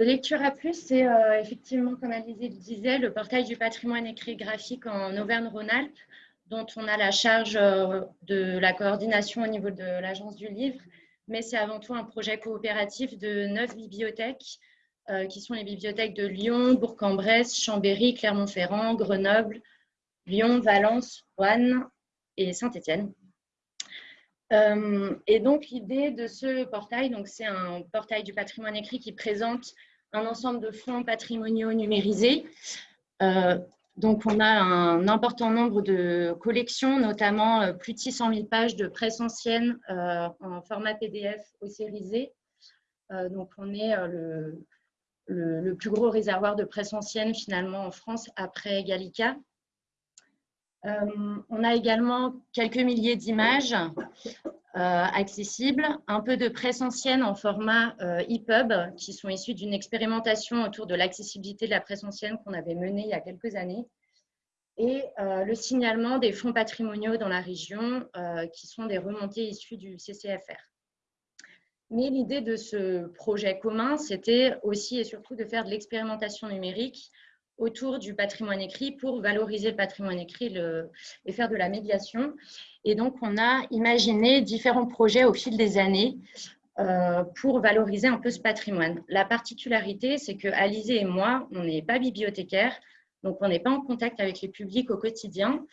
Lecture à plus, c'est euh, effectivement, comme Alizé le disait, le portail du patrimoine écrit graphique en Auvergne-Rhône-Alpes, dont on a la charge euh, de la coordination au niveau de l'Agence du livre, mais c'est avant tout un projet coopératif de neuf bibliothèques, euh, qui sont les bibliothèques de Lyon, Bourg-en-Bresse, Chambéry, Clermont-Ferrand, Grenoble, Lyon, Valence, Rouen et Saint-Étienne. et donc, l'idée de ce portail, c'est un portail du patrimoine écrit qui présente un ensemble de fonds patrimoniaux numérisés. Euh, donc, on a un important nombre de collections, notamment euh, plus de 600 000 pages de presse ancienne euh, en format PDF au sérisé. donc, on est le, plus gros réservoir de presse ancienne finalement en France après Gallica. On a également quelques milliers d'images euh, accessible, un peu de presse ancienne en format euh, EPUB qui sont issus d'une expérimentation autour de l'accessibilité de la presse ancienne qu'on avait menée il y a quelques années et euh, le signalement des fonds patrimoniaux dans la région qui sont des remontées issues du CCFR. Mais l'idée de ce projet commun, c'était aussi et surtout de faire de l'expérimentation numérique autour du patrimoine écrit pour valoriser le patrimoine écrit et faire de la médiation. Et donc, on a imaginé différents projets au fil des années euh, pour valoriser un peu ce patrimoine. La particularité, c'est que Alizé et moi, on n'est pas bibliothécaires, donc on n'est pas en contact avec les publics au quotidien.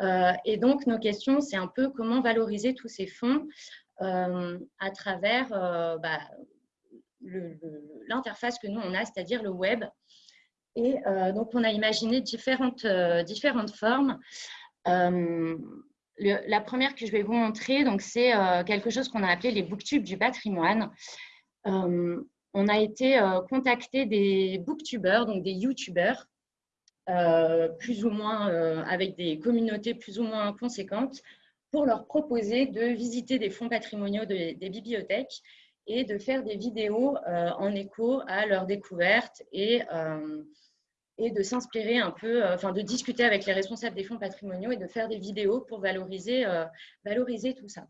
Euh, et donc, nos questions, c'est un peu comment valoriser tous ces fonds euh, à travers bah, l'interface que nous, on a, c'est-à-dire le web. Et euh, donc, on a imaginé différentes, euh, différentes formes. Euh, la première que je vais vous montrer, c'est quelque chose qu'on a appelé les booktubes du patrimoine. on a été contacté des booktubers, donc des youtubeurs, plus ou moins avec des communautés plus ou moins conséquentes, pour leur proposer de visiter des fonds patrimoniaux des bibliothèques et de faire des vidéos en écho à leur découverte et et de s'inspirer un peu, euh, enfin de discuter avec les responsables des fonds patrimoniaux et de faire des vidéos pour valoriser, euh, valoriser tout ça.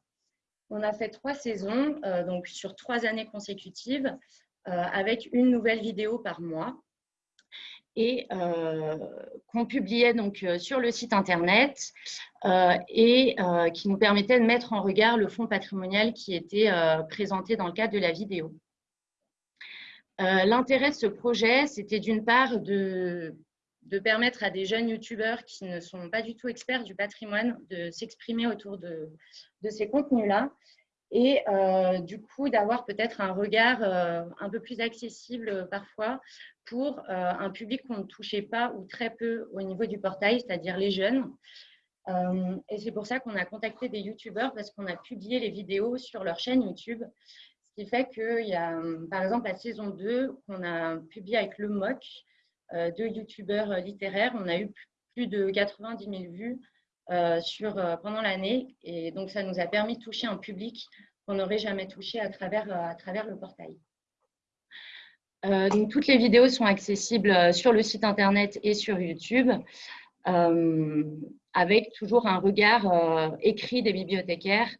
On a fait trois saisons, euh, donc sur trois années consécutives, avec une nouvelle vidéo par mois et qu'on publiait donc sur le site internet et qui nous permettait de mettre en regard le fonds patrimonial qui était présenté dans le cadre de la vidéo. Euh, l'intérêt de ce projet, c'était d'une part de, permettre à des jeunes youtubeurs qui ne sont pas du tout experts du patrimoine de s'exprimer autour de, ces contenus-là et euh, du coup d'avoir peut-être un regard euh, un peu plus accessible parfois pour un public qu'on ne touchait pas ou très peu au niveau du portail, c'est-à-dire les jeunes. et c'est pour ça qu'on a contacté des youtubeurs parce qu'on a publié les vidéos sur leur chaîne YouTube ce qui fait qu'il y a, par exemple, la saison 2 qu'on a publiée avec le MOC, euh, deux youtubeurs euh, littéraires. On a eu plus de 90 000 vues euh, sur, pendant l'année. Et donc, ça nous a permis de toucher un public qu'on n'aurait jamais touché à travers, à travers le portail. donc, toutes les vidéos sont accessibles sur le site internet et sur YouTube, avec toujours un regard écrit des bibliothécaires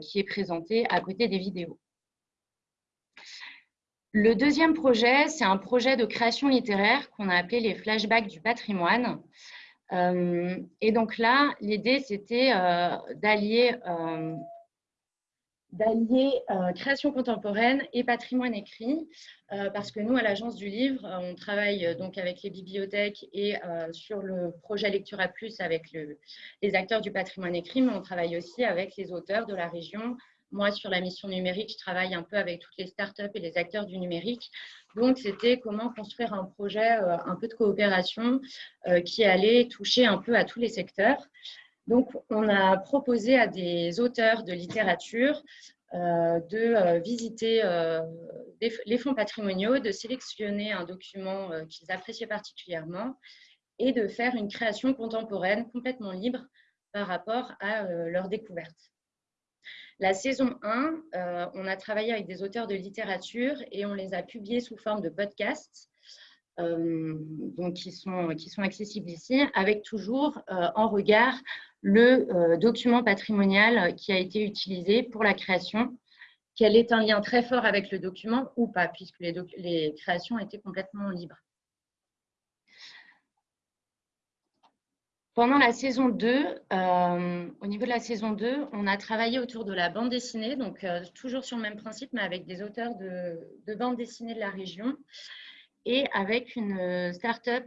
qui est présenté à côté des vidéos. Le deuxième projet, c'est un projet de création littéraire qu'on a appelé les flashbacks du patrimoine. Euh, et donc là, l'idée, c'était euh, d'allier euh, création contemporaine et patrimoine écrit, parce que nous, à l'Agence du Livre, on travaille donc avec les bibliothèques et sur le projet Lecture à Plus avec les acteurs du patrimoine écrit, mais on travaille aussi avec les auteurs de la région, moi, sur la mission numérique, je travaille un peu avec toutes les startups et les acteurs du numérique. Donc, c'était comment construire un projet, euh, un peu de coopération euh, qui allait toucher un peu à tous les secteurs. Donc, on a proposé à des auteurs de littérature euh, de visiter les fonds patrimoniaux, de sélectionner un document qu'ils appréciaient particulièrement et de faire une création contemporaine complètement libre par rapport à leur découverte. La saison 1, euh, on a travaillé avec des auteurs de littérature et on les a publiés sous forme de podcasts. Euh, donc qui sont, accessibles ici, avec toujours euh, en regard le document patrimonial qui a été utilisé pour la création qu'elle ait un lien très fort avec le document ou pas, puisque les créations étaient complètement libres. Pendant la saison 2, euh, au niveau de la saison 2, on a travaillé autour de la bande dessinée, donc euh, toujours sur le même principe, mais avec des auteurs de, de bande dessinée de la région et avec une euh, start-up,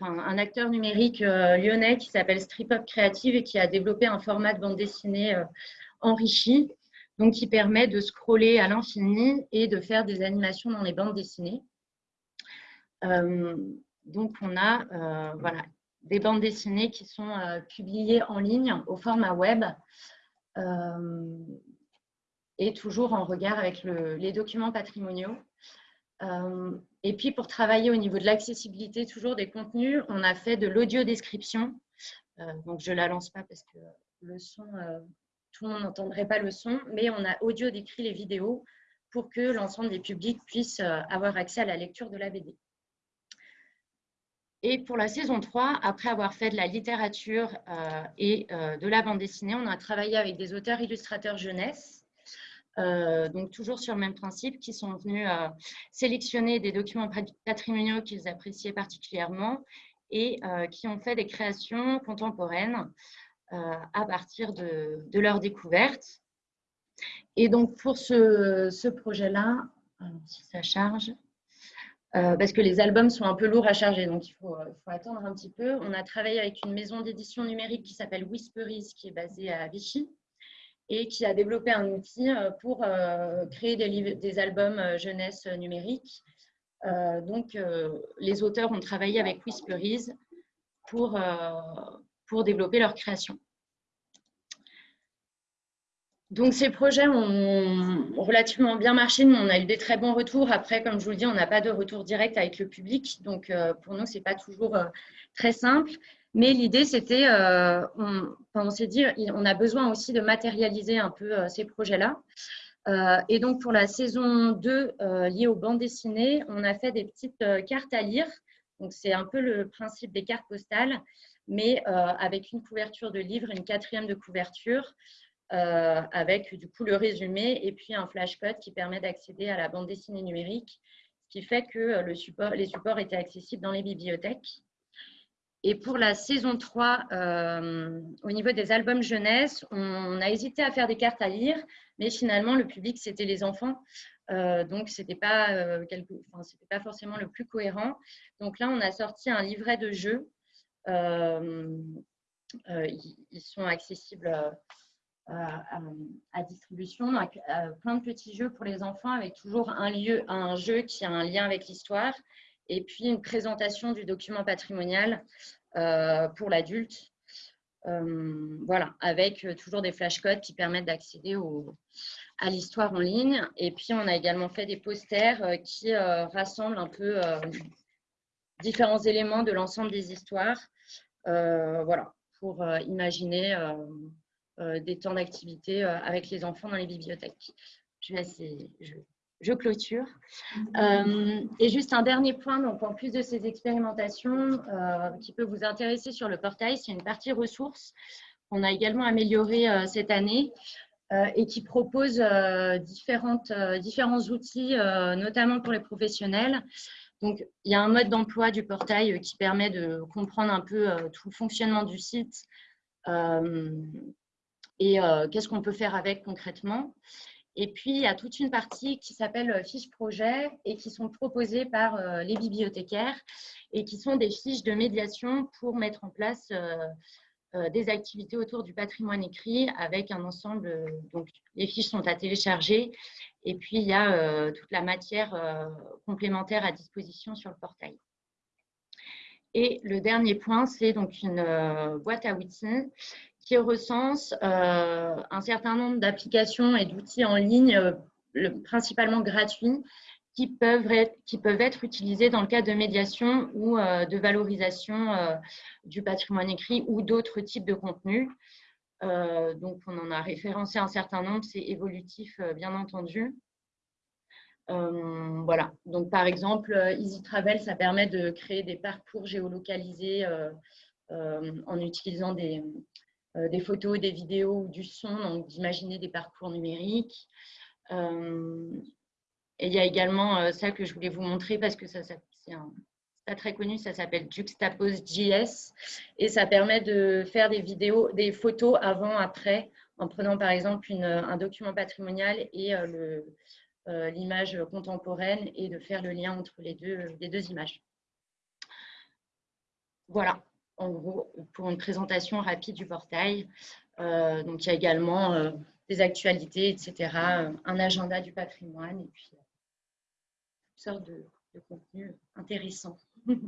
un acteur numérique lyonnais qui s'appelle Strip Up Creative et qui a développé un format de bande dessinée enrichi, donc qui permet de scroller à l'infini et de faire des animations dans les bandes dessinées. donc, on a voilà, des bandes dessinées qui sont euh, publiées en ligne au format web euh, et toujours en regard avec les documents patrimoniaux. Euh, et puis, pour travailler au niveau de l'accessibilité toujours des contenus, on a fait de l'audio-description. donc, je ne la lance pas parce que le son, tout le monde n'entendrait pas le son, mais on a audio décrit les vidéos pour que l'ensemble des publics puissent avoir accès à la lecture de la BD. Et pour la saison 3, après avoir fait de la littérature euh, et euh, de la bande dessinée, on a travaillé avec des auteurs illustrateurs jeunesse, euh, donc toujours sur le même principe, qui sont venus sélectionner des documents patrimoniaux qu'ils appréciaient particulièrement et qui ont fait des créations contemporaines à partir de, de leur découverte. Et donc pour ce projet-là, si ça charge, euh, parce que les albums sont un peu lourds à charger, donc il faut, euh, faut attendre un petit peu. On a travaillé avec une maison d'édition numérique qui s'appelle Whisperies, qui est basée à Vichy, et qui a développé un outil euh, pour créer des, albums jeunesse numériques. donc, les auteurs ont travaillé avec Whisperies pour, pour développer leur création. Donc, ces projets ont relativement bien marché. Nous, on a eu des très bons retours. Après, comme je vous le dis, on n'a pas de retour direct avec le public. Donc, euh, pour nous, ce n'est pas toujours euh, très simple. Mais l'idée, c'était, euh, on, s'est dit, on a besoin aussi de matérialiser un peu ces projets-là. et donc, pour la saison 2, liée aux bandes dessinées, on a fait des petites cartes à lire. Donc, c'est un peu le principe des cartes postales, mais avec une couverture de livre, une quatrième de couverture. Euh, avec du coup le résumé et puis un flashcode qui permet d'accéder à la bande dessinée numérique, ce qui fait que euh, les supports étaient accessibles dans les bibliothèques. Et pour la saison 3, euh, au niveau des albums jeunesse, on, a hésité à faire des cartes à lire, mais finalement, le public, c'était les enfants. donc, ce n'était pas forcément le plus cohérent. Donc là, on a sorti un livret de jeux. ils sont accessibles euh, à, distribution, euh, plein de petits jeux pour les enfants avec toujours un, lieu, un jeu qui a un lien avec l'histoire et puis une présentation du document patrimonial euh, pour l'adulte. voilà, avec toujours des flashcodes qui permettent d'accéder à l'histoire en ligne. Et puis, on a également fait des posters qui rassemblent un peu différents éléments de l'ensemble des histoires. voilà, pour imaginer des temps d'activité euh, avec les enfants dans les bibliothèques. Je, je, clôture. Euh, et juste un dernier point, donc en plus de ces expérimentations qui peut vous intéresser sur le portail, c'est une partie ressources qu'on a également améliorée cette année et qui propose différentes, différents outils, notamment pour les professionnels. Donc, il y a un mode d'emploi du portail qui permet de comprendre un peu tout le fonctionnement du site, et euh, qu'est-ce qu'on peut faire avec concrètement? Et puis, il y a toute une partie qui s'appelle euh, fiches projet et qui sont proposées par euh, les bibliothécaires et qui sont des fiches de médiation pour mettre en place des activités autour du patrimoine écrit avec un ensemble. Donc, les fiches sont à télécharger et puis il y a toute la matière complémentaire à disposition sur le portail. Et le dernier point, c'est donc une boîte à outils qui recense euh, un certain nombre d'applications et d'outils en ligne, euh, principalement gratuits, qui peuvent, être, utilisés dans le cadre de médiation ou euh, de valorisation du patrimoine écrit ou d'autres types de contenus. donc, on en a référencé un certain nombre, c'est évolutif, bien entendu. voilà, donc par exemple, Easy Travel, ça permet de créer des parcours géolocalisés en utilisant des, des photos, des vidéos ou du son, donc d'imaginer des parcours numériques. et il y a également ça que je voulais vous montrer parce que ça, c'est pas très connu, ça s'appelle Juxtapose.js et ça permet de faire des vidéos, des photos avant, après, en prenant par exemple un document patrimonial et l'image contemporaine et de faire le lien entre les deux images. Voilà, en gros, pour une présentation rapide du portail. Euh, donc, il y a également euh, des actualités, etc., euh, un agenda du patrimoine et puis toutes sortes de, de contenus intéressants.